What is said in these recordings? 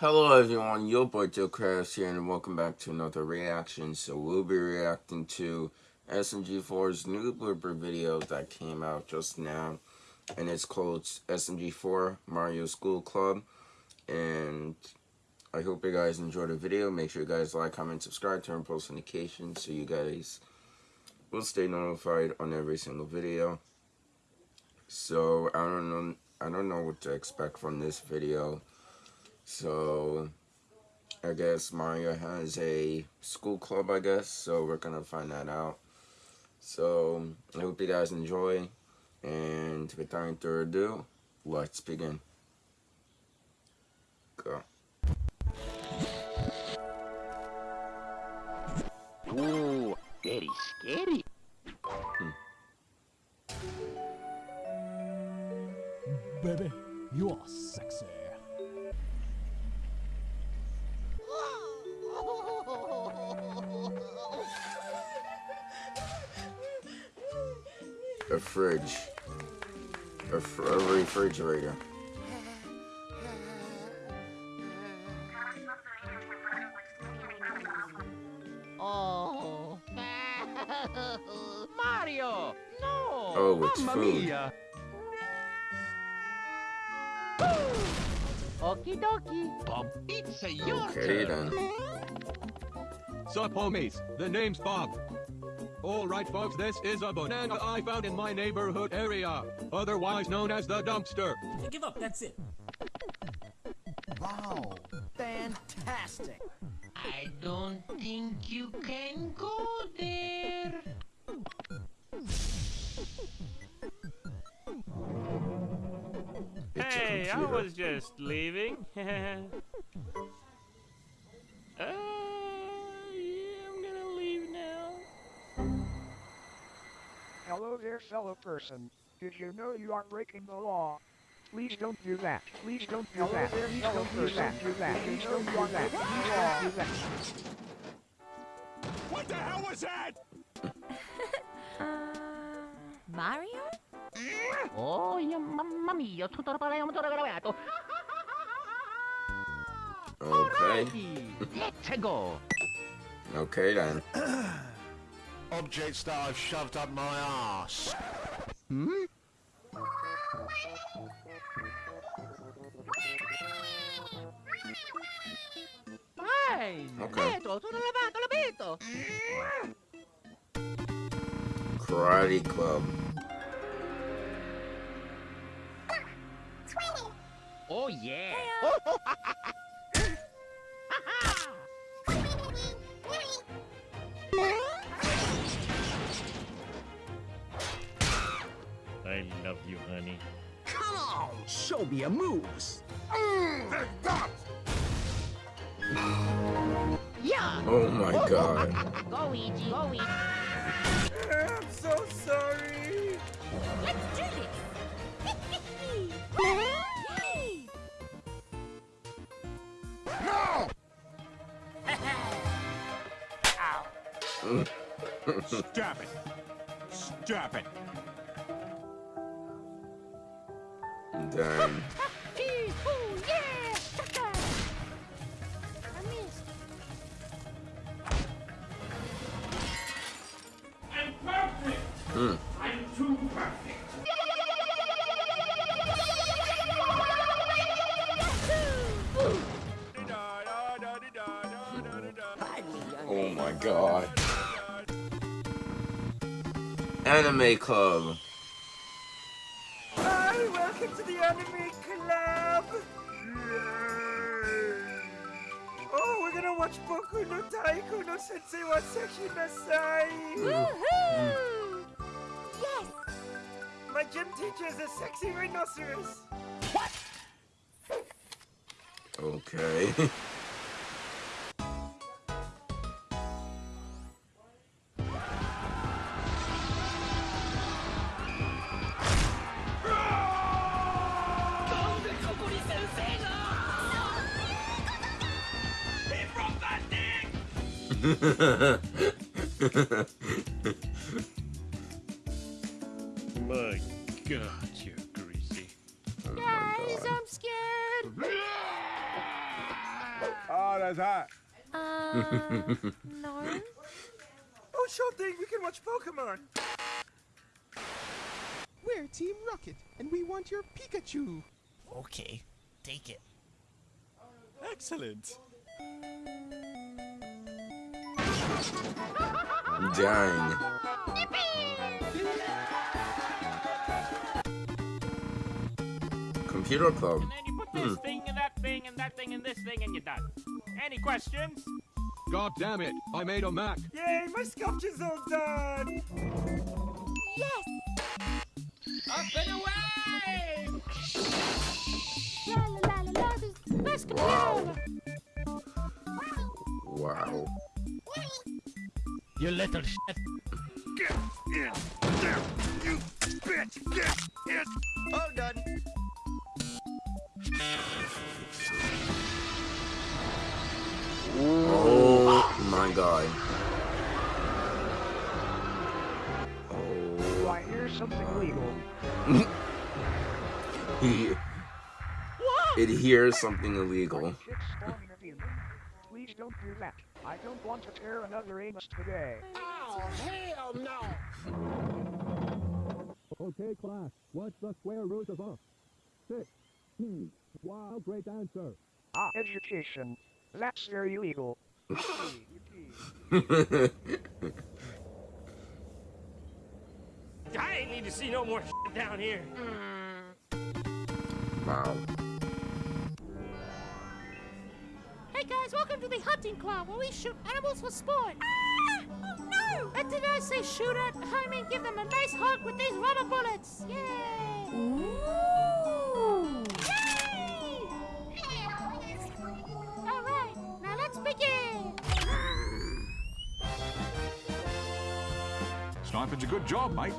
Hello everyone, your boy Joe Krabs here and welcome back to another reaction. So we'll be reacting to SMG4's new blooper video that came out just now. And it's called SMG4 Mario School Club. And I hope you guys enjoy the video. Make sure you guys like, comment, subscribe, turn post notifications so you guys will stay notified on every single video. So I don't know I don't know what to expect from this video. So, I guess Mario has a school club, I guess. So, we're going to find that out. So, I hope you guys enjoy. And without any further ado, let's begin. Go. Ooh, very scary. Hmm. Baby, you are sexy. Fridge, a, fr a refrigerator. Oh, Mario, no! Oh, it's Mamma food. Mia. Okie dokie. Bob, it's a your Okay then. Sup homies, the name's Bob. Alright folks, this is a banana I found in my neighborhood area, otherwise known as the dumpster. give up, that's it. Wow, fantastic. I don't think you can go there. Hey, I was just leaving. fellow person. Did you know you are breaking the law? Please don't do that. Please don't do that. Please don't do that. Do that. Please don't do that. Please don't do that. What the hell was that? uh, Mario? Oh, yeah, mamma mia, tutto tutto gravato. Okay. Let's go. Okay then. objects that I've shoved up my ass. Hmm? Fine! Okay. Vedo, sono lavato, lo vedo! Karate Club. Oh yeah! love you, honey. Come on, show me your moves. Mm, yeah! Oh my god. go, Luigi, go, Luigi. I'm so sorry. Let's do this. No! Stop it! Stop it! Hmm. I'm too perfect! Oh my god. Anime Club. Welcome to the anime club. Oh, we're gonna watch Boku no Taiko no Sensei wa Seshi Nasai. Woohoo! Yes! My gym teacher is a sexy rhinoceros. What? Okay. My God, you're greasy. Oh Guys, I'm scared. size high. Uh, no. Oh, sure thing. We can watch Pokemon. We're Team Rocket, and we want your Pikachu. Okay, take it. Excellent. Thing and that thing and that thing and this thing and you're done. Any questions? God damn it! I made a Mac. Yay, my sculpture's all done. Yes. Up and away! You little shit. Get in there, you bitch. Get in. All done. Oh my god. Oh. I hear something legal? He, it hears something illegal. Six spawning a human. Please don't do that. I don't want to tear another anus today. Oh, hell no! Okay, class. What's the square root of up? Six. Hmm. Wow, great answer. Ah, education. That's very illegal. I ain't need to see no more shit down here. wow. Guys, welcome to the hunting club where we shoot animals for sport. Ah! Oh no! And did I say shoot at? I mean give them a nice hug with these rubber bullets. Yay! Ooh! Yay! All right, now let's begin. Sniping's a good job, mate.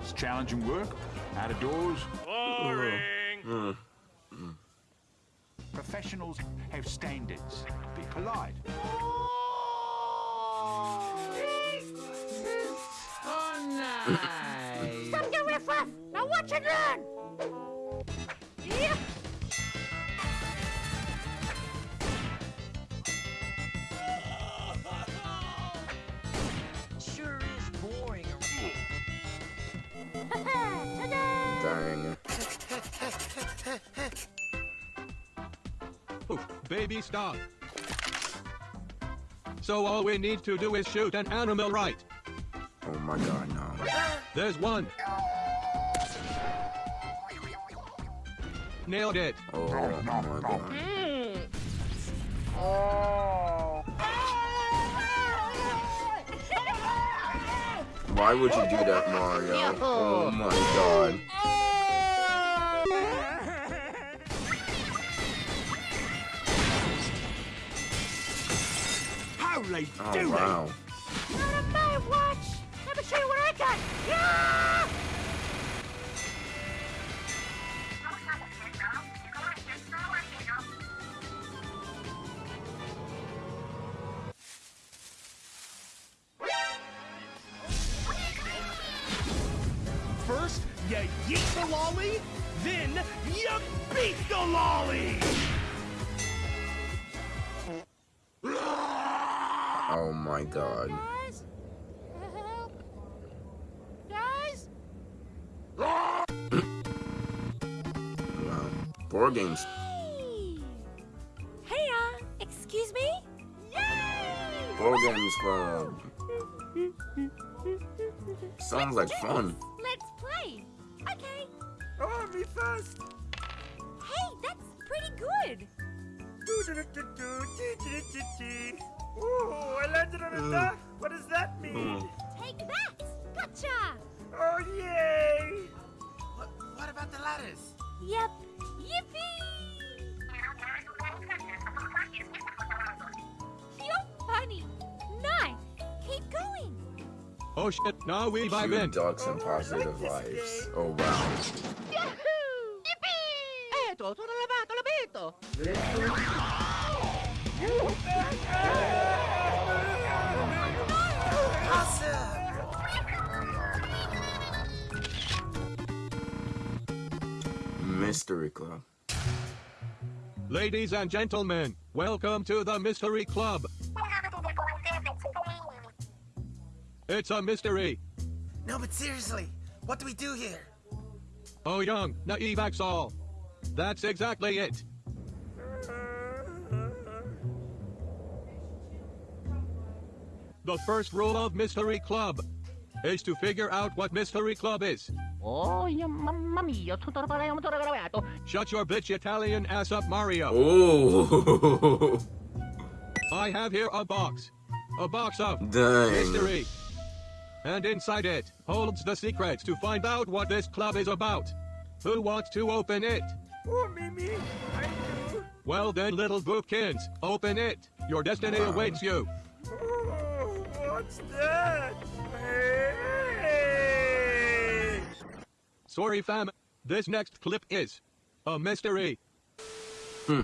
It's challenging work, out of doors. Boring. Professionals have standards. Be polite. Stop your riff raff! Now watch it run! Yeah! Sure is boring. Ta-da! Dang. Oof, baby, stop. So all we need to do is shoot an animal right. Oh my god, no. There's one. Nailed it. Oh my god. Hmm. Why would you do that, Mario? Oh my god. Holy Oh dooly. wow. Not on my watch! Let me show you what I got! Yeah! First, you yeet the lolly, then you beat the lolly. Oh my god. Guys? Help! Guys? Wow. Board games. Hey! Hey, uh, excuse me? Yay! Board games club. Sounds like fun. Let's play! Okay. Oh, me first. Hey, that's pretty good! Ooh, I landed on a duck. What does that mean? Hmm. Take that! Gotcha! Oh, yay! What, what about the ladders? Yep. Yippee! You're funny. Nice. Keep going. Oh shit, now we vibe Few in. ducks and oh, positive vibes. Oh wow. Yahoo! Yippee! Eto, sono lavato, l'abito! Mystery Club. Ladies and gentlemen, welcome to the Mystery Club. It's a mystery. No, but seriously, what do we do here? Oh, young, naive all. That's exactly it. The first rule of Mystery Club is to figure out what Mystery Club is. Oh, yeah, mamma mia, tutto parliamo tutto gravato. Shut your bitch Italian ass up, Mario. Ooh. I have here a box. A box of Dang. mystery. And inside it holds the secrets to find out what this club is about. Who wants to open it? Oh, Mimi, I do. Well then, little bookins, open it. Your destiny awaits you. Oh. What's that? Hey! Sorry, fam. This next clip is a mystery. Hmm.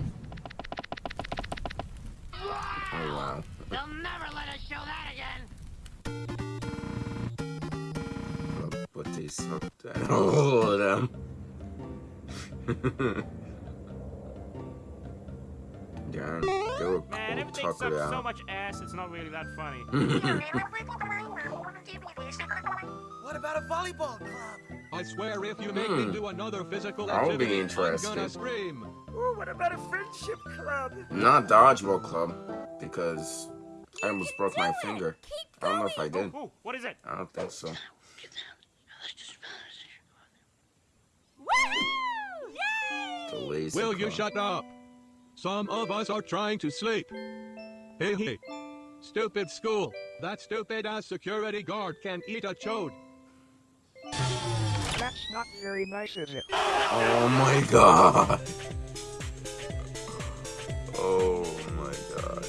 Oh wow. They'll never let us show that again. But they sucked at all of them. Damn, they were Man, cool everything tuckered sucks so much ass, it's not really that funny. What about a volleyball club? I swear if you make Hmm. me do another physical That would be activity, I'm gonna scream. Oh, what about a friendship club? Not dodgeball club because I almost broke my finger. I don't know if I did. Ooh, what is it? I don't think so. Will you shut up? Some of us are trying to sleep. Hey, hey. Stupid school. That stupid ass security guard can eat a chode. That's not very nice, is it? Oh my god. Oh my god.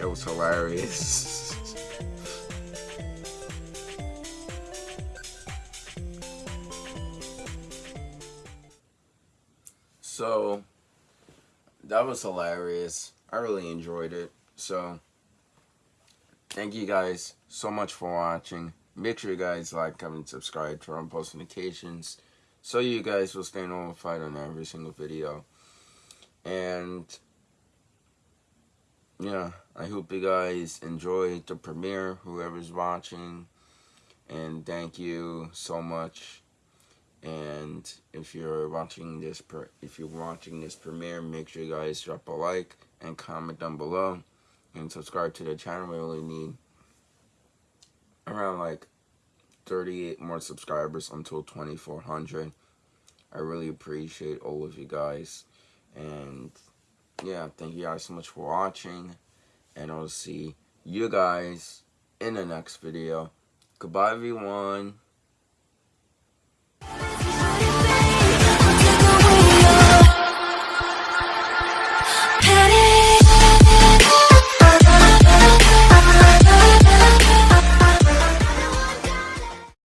It was hilarious. So that was hilarious. I really enjoyed it. So thank you guys so much for watching. Make sure you guys like, comment, subscribe, turn on post notifications so you guys will stay notified on every single video. And yeah, I hope you guys enjoyed the premiere, whoever's watching. And thank you so much. And if you're watching this, if you're watching this premiere, make sure you guys drop a like and comment down below, and subscribe to the channel. We only need around like 38 more subscribers until 2400. I really appreciate all of you guys, and yeah, thank you guys so much for watching, and I'll see you guys in the next video. Goodbye, everyone.